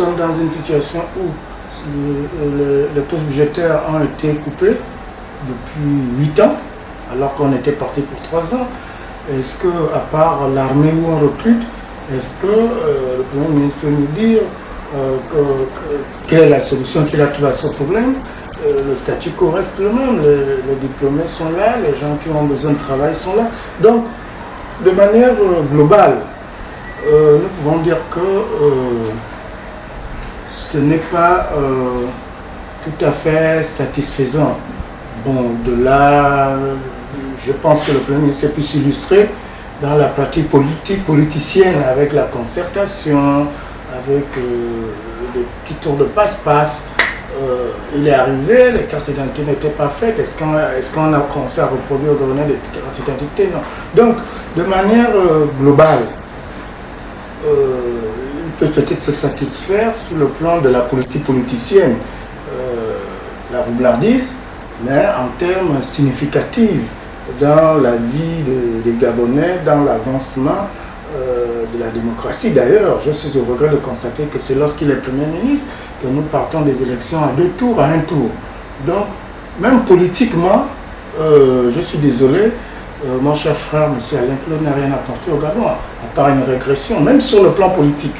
sommes dans une situation où les postes budgétaires ont été coupés depuis 8 ans, alors qu'on était parti pour 3 ans. Est-ce que, à part l'armée où on recrute, est-ce que euh, le Premier ministre peut nous dire euh, quelle est la solution qu'il a trouvée à ce problème? Euh, Le statu quo reste le même, les, diplômés sont là, les gens qui ont besoin de travail sont là. Donc, de manière globale, nous pouvons dire que ce n'est pas tout à fait satisfaisant. Bon, de là, je pense que le Premier s'est pu s'illustrer dans la pratique politique, politicienne, avec la concertation, avec euh, des petits tours de passe-passe. Euh, il est arrivé, les cartes d'identité n'étaient pas faites. Est-ce qu'on a commencé à reproduire au gouvernement des cartes d'identité? Non. Donc, de manière euh, globale, peut peut-être se satisfaire sur le plan de la politique politicienne, la roublardise, mais en termes significatifs dans la vie des Gabonais, dans l'avancement euh, de la démocratie. D'ailleurs, je suis au regret de constater que c'est lorsqu'il est Premier ministre que nous partons des élections à deux tours, à un tour. Donc, même politiquement, euh, je suis désolé, euh, mon cher frère, M. Alain Claude, n'a rien apporté au Gabon, à part une régression, même sur le plan politique.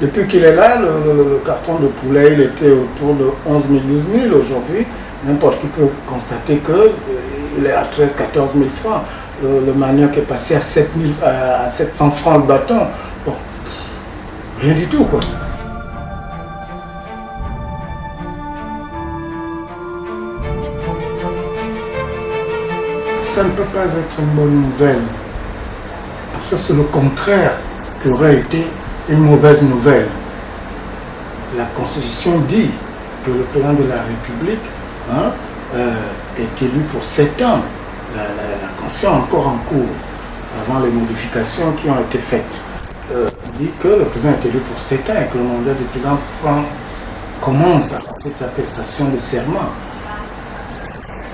Depuis qu'il est là, le, carton de poulet, il était autour de 11 000, 12 000 aujourd'hui. N'importe qui peut constater que il est à 13 14 000 francs. Le, manioc est passé à, 7 à 700 francs le bâton. Bon, rien du tout, quoi. Ça ne peut pas être une bonne nouvelle. Parce que c'est le contraire qui aurait été une mauvaise nouvelle. La Constitution dit que le président de la République hein, euh, est élu pour 7 ans. La, la, encore en cours, avant les modifications qui ont été faites, euh, dit que le président est élu pour 7 ans et que le mandat du président commence à partir de sa prestation de serment.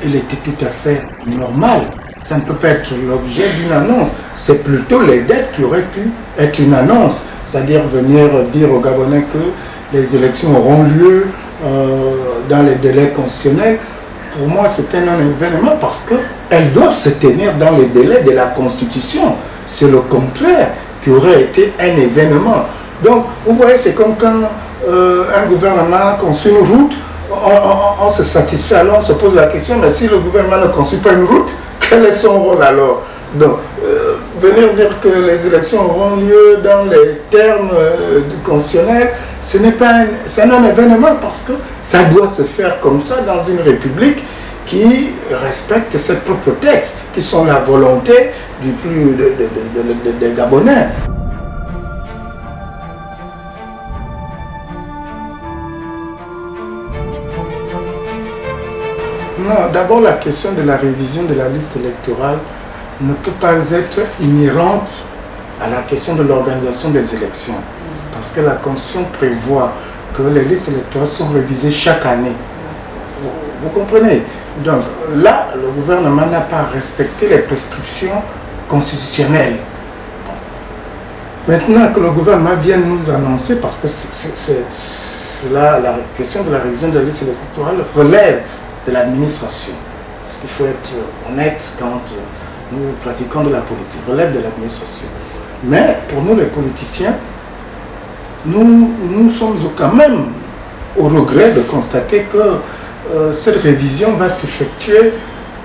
Il était tout à fait normal. Ça ne peut pas être l'objet d'une annonce. C'est plutôt les dettes qui auraient pu être une annonce. C'est-à-dire venir dire aux Gabonais que les élections auront lieu euh, dans les délais constitutionnels pour moi, c'est un événement parce qu'elles doivent se tenir dans les délais de la Constitution. C'est le contraire qui aurait été un événement. Donc, vous voyez, c'est comme quand euh, un gouvernement construit une route, on, se satisfait, alors on se pose la question, mais si le gouvernement ne construit pas une route, quel est son rôle alors? Donc, euh, venir dire que les élections auront lieu dans les termes euh, du constitutionnel, ce n'est pas un, un événement parce que ça doit se faire comme ça dans une république qui respecte ses propres textes, qui sont la volonté du plus des Gabonais. D'abord la question de la révision de la liste électorale ne peut pas être inhérente à la question de l'organisation des élections parce que la Constitution prévoit que les listes électorales sont révisées chaque année. Vous, comprenez? Donc là, le gouvernement n'a pas respecté les prescriptions constitutionnelles. Maintenant que le gouvernement vient nous annoncer, parce que la question de la révision de la liste électorale relève de l'administration. Parce qu'il faut être honnête quand nous pratiquons de la politique, relève de l'administration. Mais pour nous les politiciens, nous, nous sommes quand même au regret de constater que euh, cette révision va s'effectuer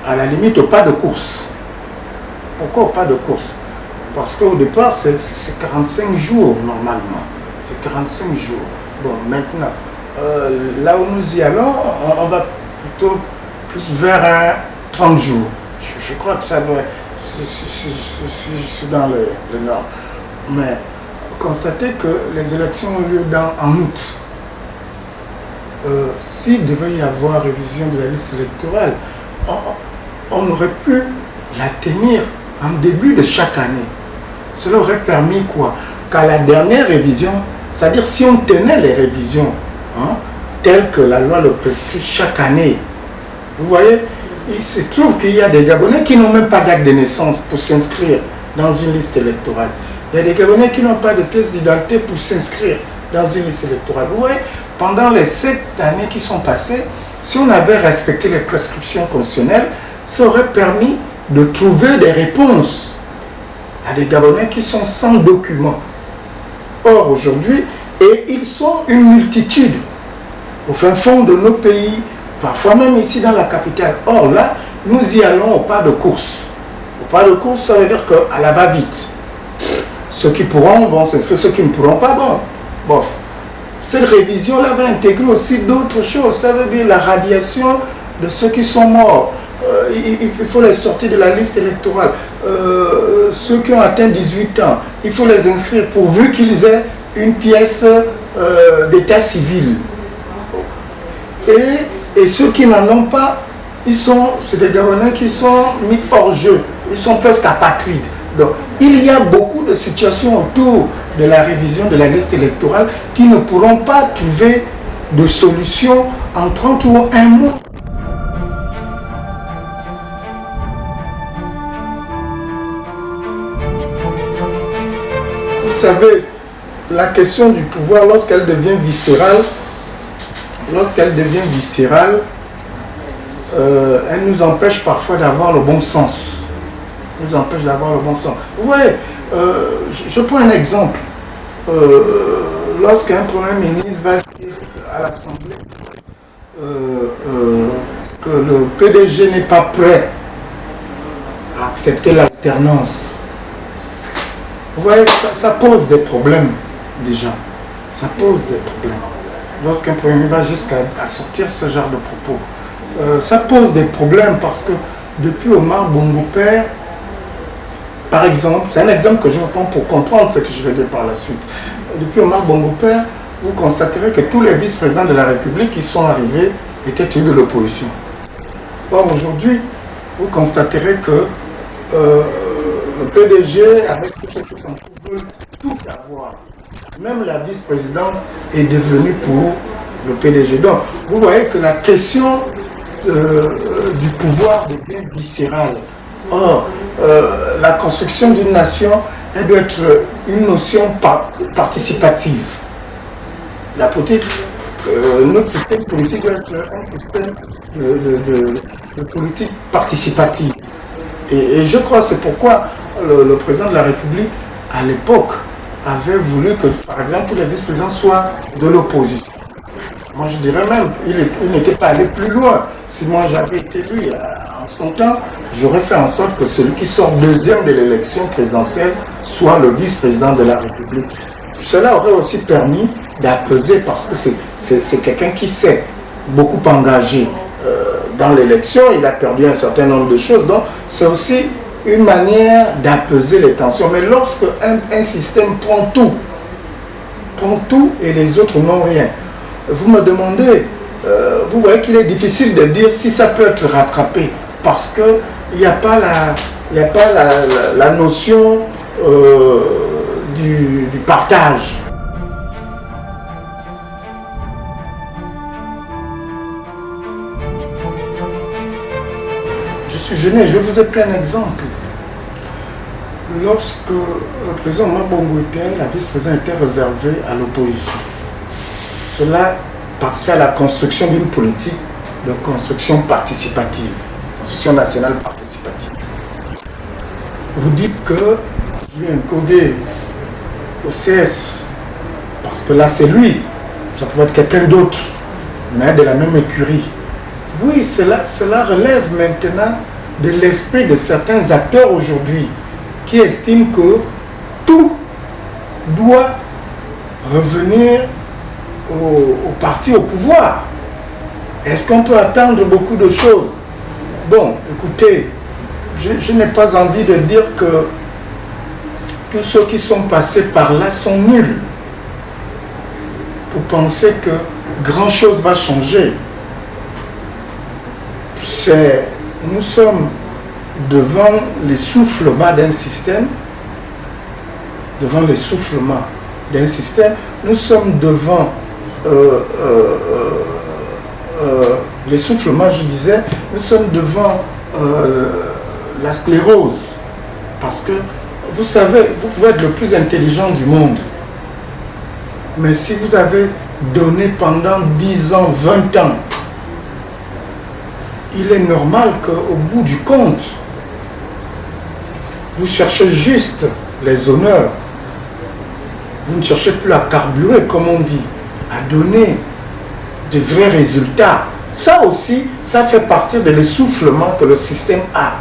à la limite au pas de course. Pourquoi au pas de course? Parce qu'au départ, c'est 45 jours normalement. C'est 45 jours. Bon, maintenant, euh, là où nous y allons, on, va plutôt plus vers un 30 jours. Je, crois que ça doit... Si, je suis dans le, nord. Mais constater que les élections ont lieu en août. Euh, s'il devait y avoir révision de la liste électorale, on, aurait pu la tenir en début de chaque année. Cela aurait permis quoi? Qu'à la dernière révision, c'est-à-dire si on tenait les révisions hein, telles que la loi le prescrit chaque année, vous voyez, il se trouve qu'il y a des Gabonais qui n'ont même pas d'acte de naissance pour s'inscrire dans une liste électorale. Il y a des Gabonais qui n'ont pas de pièce d'identité pour s'inscrire dans une liste électorale. Vous voyez, pendant les sept années qui sont passées, si on avait respecté les prescriptions constitutionnelles, ça aurait permis de trouver des réponses à des Gabonais qui sont sans documents. Or, aujourd'hui, et ils sont une multitude au fin fond de nos pays, parfois même ici dans la capitale. Or là, nous y allons au pas de course. Au pas de course, ça veut dire qu'à la va-vite. Ceux qui pourront vont s'inscrire, ceux qui ne pourront pas, bon, bof. Cette révision-là va intégrer aussi d'autres choses. Ça veut dire la radiation de ceux qui sont morts. Euh, il, faut les sortir de la liste électorale. Euh, ceux qui ont atteint 18 ans, il faut les inscrire pourvu qu'ils aient une pièce euh, d'état civil. Et, ceux qui n'en ont pas, ils sont, c'est des Gabonais qui sont mis hors jeu. Ils sont presque apatrides. Donc, il y a beaucoup de situations autour de la révision de la liste électorale qui ne pourront pas trouver de solution en 30 ou un mois. Vous savez, la question du pouvoir, lorsqu'elle devient viscérale, lorsqu'elle devient viscérale, euh, elle nous empêche parfois d'avoir le bon sens. Nous empêche d'avoir le bon sens. Vous voyez, euh, je, prends un exemple. Euh, lorsqu'un Premier ministre va dire à l'Assemblée que le PDG n'est pas prêt à accepter l'alternance, vous voyez, ça pose des problèmes déjà. Ça pose des problèmes. Lorsqu'un Premier va jusqu'à sortir ce genre de propos, euh, ça pose des problèmes parce que depuis Omar Bongo Père, par exemple, c'est un exemple que je reprends pour comprendre ce que je vais dire par la suite. Depuis Omar Bongo Père, vous constaterez que tous les vice-présidents de la République qui sont arrivés étaient tous de l'opposition. Or, aujourd'hui, vous constaterez que euh, le PDG, avec tous ceux qui sont veulent tout avoir même la vice-présidence est devenue pour le PDG. Donc, vous voyez que la question euh, du pouvoir devient viscérale. Or, euh, la construction d'une nation, elle doit être une notion participative. La politique, euh, notre système politique doit être un système de, politique participative. Et, je crois que c'est pourquoi le président de la République, à l'époque, avait voulu que, par exemple, les vice-présidents soient de l'opposition. Moi, je dirais même, il n'était pas allé plus loin. Si moi j'avais été lui en son temps, j'aurais fait en sorte que celui qui sort deuxième de l'élection présidentielle soit le vice-président de la République. Cela aurait aussi permis d'apaiser parce que c'est quelqu'un qui s'est beaucoup engagé euh, dans l'élection, il a perdu un certain nombre de choses. Donc, c'est aussi une manière d'apaiser les tensions. Mais lorsque un, système prend tout, prend tout et les autres n'ont rien, vous me demandez, euh, vous voyez qu'il est difficile de dire si ça peut être rattrapé parce qu'il n'y a pas la, notion euh, du partage. Je vous ai pris un exemple lorsque le président Mabongo était, la vice-présidente était réservée à l'opposition. Cela participait à la construction d'une politique de construction participative, construction nationale participative. Vous dites que Julien Kogé au CS, parce que là c'est lui, ça pouvait être quelqu'un d'autre, mais de la même écurie. Oui, cela relève maintenant de l'esprit de certains acteurs aujourd'hui qui estime que tout doit revenir au, parti au pouvoir. Est-ce qu'on peut attendre beaucoup de choses? Bon, écoutez, je, n'ai pas envie de dire que tous ceux qui sont passés par là sont nuls pour penser que grand chose va changer. C'est, nous sommes devant l'essoufflement d'un système, devant l'essoufflement d'un système, nous sommes devant euh, euh, euh, l'essoufflement, je disais, nous sommes devant la sclérose. Parce que vous savez, vous pouvez être le plus intelligent du monde. Mais si vous avez donné pendant 10 ans, 20 ans, il est normal qu'au bout du compte, vous cherchez juste les honneurs. Vous ne cherchez plus à carburer, comme on dit, à donner de vrais résultats. Ça aussi, ça fait partie de l'essoufflement que le système a.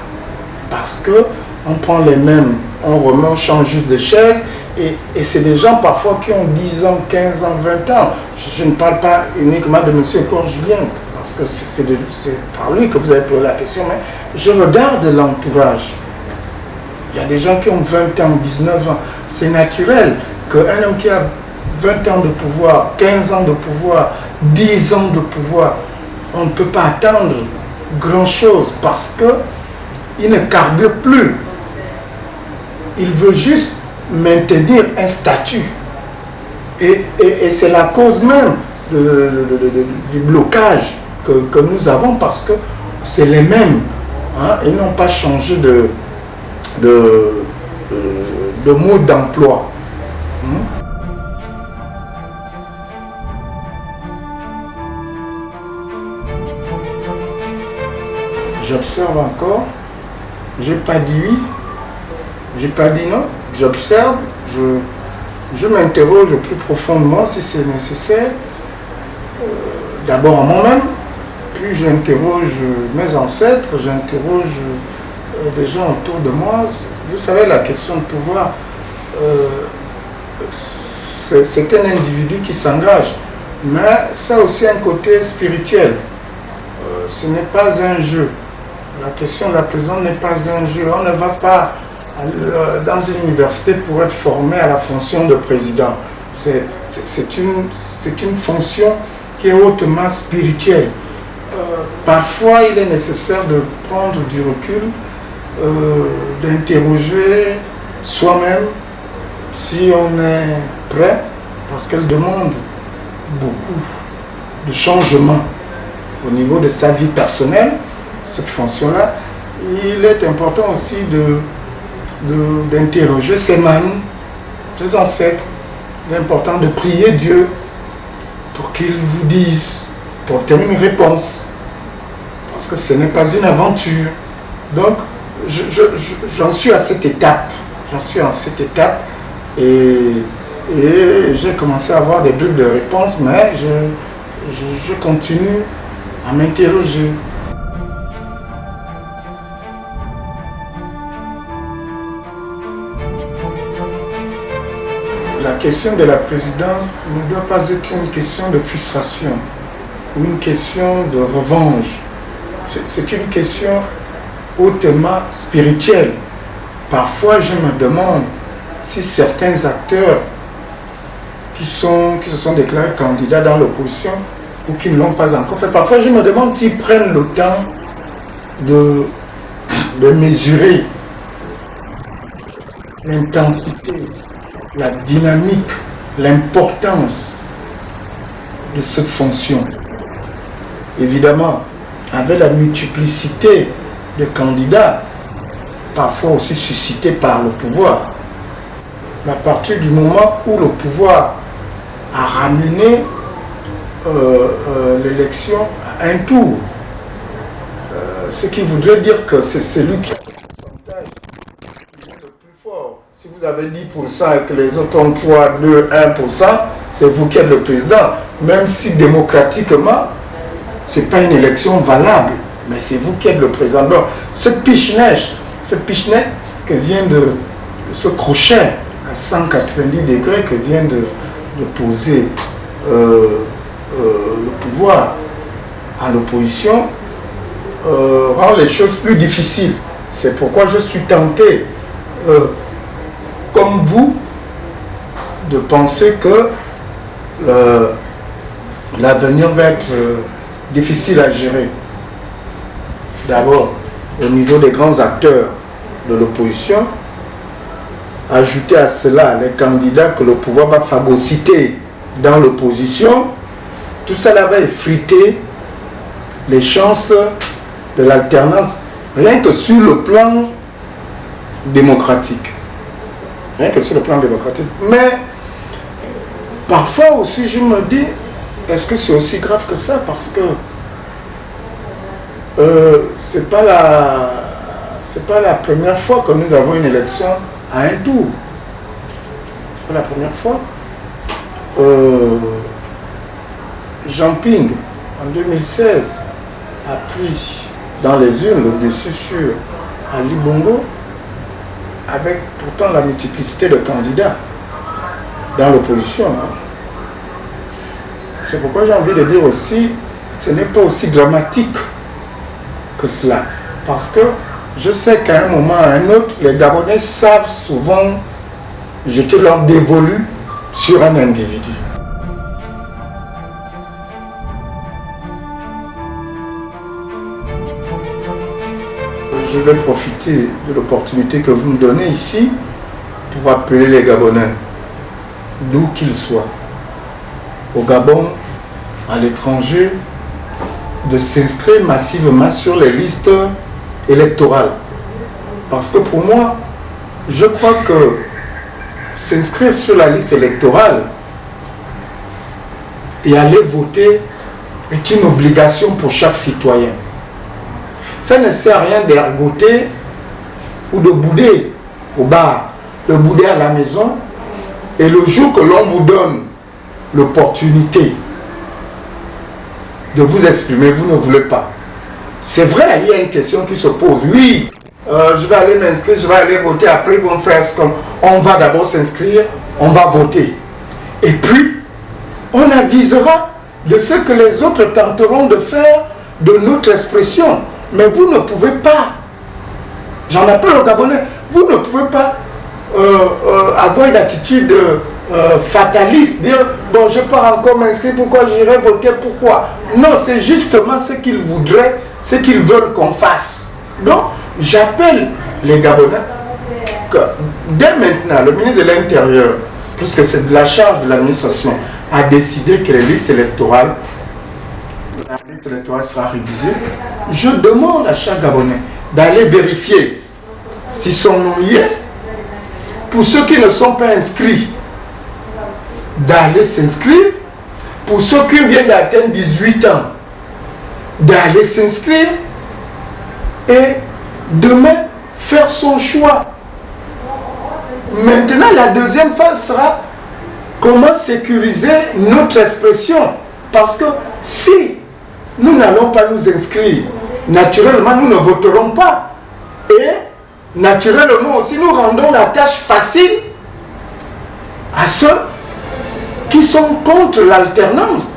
Parce que on prend les mêmes, on remet, on change juste de chaise, et, c'est des gens parfois qui ont 10 ans, 15 ans, 20 ans. Je, ne parle pas uniquement de M. Cor Julien, parce que c'est par lui que vous avez posé la question, mais je regarde l'entourage. Il y a des gens qui ont 20 ans, 19 ans. C'est naturel qu'un homme qui a 20 ans de pouvoir, 15 ans de pouvoir, 10 ans de pouvoir, on ne peut pas attendre grand-chose parce que il ne carbure plus. Il veut juste maintenir un statut. Et, c'est la cause même du blocage que, nous avons parce que c'est les mêmes. Hein, ils n'ont pas changé de, de, de mode d'emploi. Hmm? J'observe encore. J'ai pas dit oui. J'ai pas dit non j'observe, je, je m'interroge plus profondément si c'est nécessaire, euh, d'abord en moi-même, puis j'interroge mes ancêtres, j'interroge euh, des gens autour de moi. Vous savez, la question de pouvoir, euh, c'est un individu qui s'engage, mais ça a aussi un côté spirituel. ce n'est pas un jeu. La question de la prison n'est pas un jeu. On ne va pas dans une université pour être formé à la fonction de président. C'est une fonction qui est hautement spirituelle. Euh, parfois, il est nécessaire de prendre du recul, euh, d'interroger soi-même si on est prêt, parce qu'elle demande beaucoup de changements au niveau de sa vie personnelle, cette fonction-là. Il est important aussi de d'interroger ses mamies, ses ancêtres. Il est important de prier Dieu pour qu'il vous dise, pour obtenir une réponse. Parce que ce n'est pas une aventure. Donc, j'en suis à cette étape. J'en suis à cette étape. Et, j'ai commencé à avoir des bulles de réponse, mais je continue à m'interroger. la question de la présidence ne doit pas être une question de frustration une question de revanche. C'est une question hautement spirituelle. Parfois, je me demande si certains acteurs qui, sont, qui se sont déclarés candidats dans l'opposition ou qui ne l'ont pas encore fait, parfois je me demande s'ils prennent le temps de, de mesurer l'intensité la dynamique, l'importance de cette fonction. Évidemment, avec la multiplicité de candidats, parfois aussi suscités par le pouvoir, à partir du moment où le pouvoir a ramené euh, euh, l'élection à un tour, euh, ce qui voudrait dire que c'est celui qui si vous avez 10% et que les autres ont 3, 2, 1%, c'est vous qui êtes le président. Même si démocratiquement, ce n'est pas une élection valable, mais c'est vous qui êtes le président. Ce piche-neige, ce piche-neige que vient de, ce crochet à 190 degrés que vient de, poser euh, euh, le pouvoir à l'opposition, euh, rend les choses plus difficiles. C'est pourquoi je suis tenté comme vous de penser que l'avenir va être difficile à gérer. D'abord, au niveau des grands acteurs de l'opposition, ajouter à cela les candidats que le pouvoir va phagocyter dans l'opposition, tout cela va effriter les chances de l'alternance, rien que sur le plan démocratique. Rien que sur le plan démocratique. Mais parfois aussi, je me dis, est-ce que c'est aussi grave que ça? Parce que euh, c'est pas la pas la première fois que nous avons une élection à un tour. C'est pas la première fois. Euh, Jean Ping, en 2016, a pris dans les urnes le dessus sur Ali Bongo, avec pourtant la multiplicité de candidats dans l'opposition. Hein. C'est pourquoi j'ai envie de dire aussi, ce n'est pas aussi dramatique que cela. Parce que je sais qu'à un moment ou à un autre, les Gabonais savent souvent jeter leur dévolu sur un individu. Je vais profiter de l'opportunité que vous me donnez ici pour appeler les Gabonais, d'où qu'ils soient, au Gabon, à l'étranger, de s'inscrire massivement sur les listes électorales. Parce que pour moi, je crois que s'inscrire sur la liste électorale et aller voter est une obligation pour chaque citoyen. Ça ne sert à rien d'ergoter ou de bouder au bar, de bouder à la maison. Et le jour que l'on vous donne l'opportunité de vous exprimer, vous ne voulez pas. C'est vrai, il y a une question qui se pose. Oui, euh, je vais aller m'inscrire, je vais aller voter. Après, ils vont faire. On va d'abord s'inscrire, on va voter. Et puis, on avisera de ce que les autres tenteront de faire de notre expression. Mais vous ne pouvez pas, j'en appelle au Gabonais, vous ne pouvez pas euh, euh, avoir une attitude euh, fataliste, dire bon je pars encore m'inscrire, pourquoi j'irai voter, pourquoi? Non, c'est justement ce qu'ils voudraient, ce qu'ils veulent qu'on fasse. Donc, j'appelle les Gabonais que dès maintenant, le ministre de l'Intérieur, puisque c'est de la charge de l'administration, a décidé que les listes électorales, la liste électorale sera révisée. Je demande à chaque Gabonais d'aller vérifier si son nom y est. Pour ceux qui ne sont pas inscrits, d'aller s'inscrire. Pour ceux qui viennent d'atteindre 18 ans, d'aller s'inscrire. Et demain, faire son choix. Maintenant, la deuxième phase sera comment sécuriser notre expression. Parce que si nous n'allons pas nous inscrire, naturellement, nous ne voterons pas. Et naturellement aussi, nous rendons la tâche facile à ceux qui sont contre l'alternance.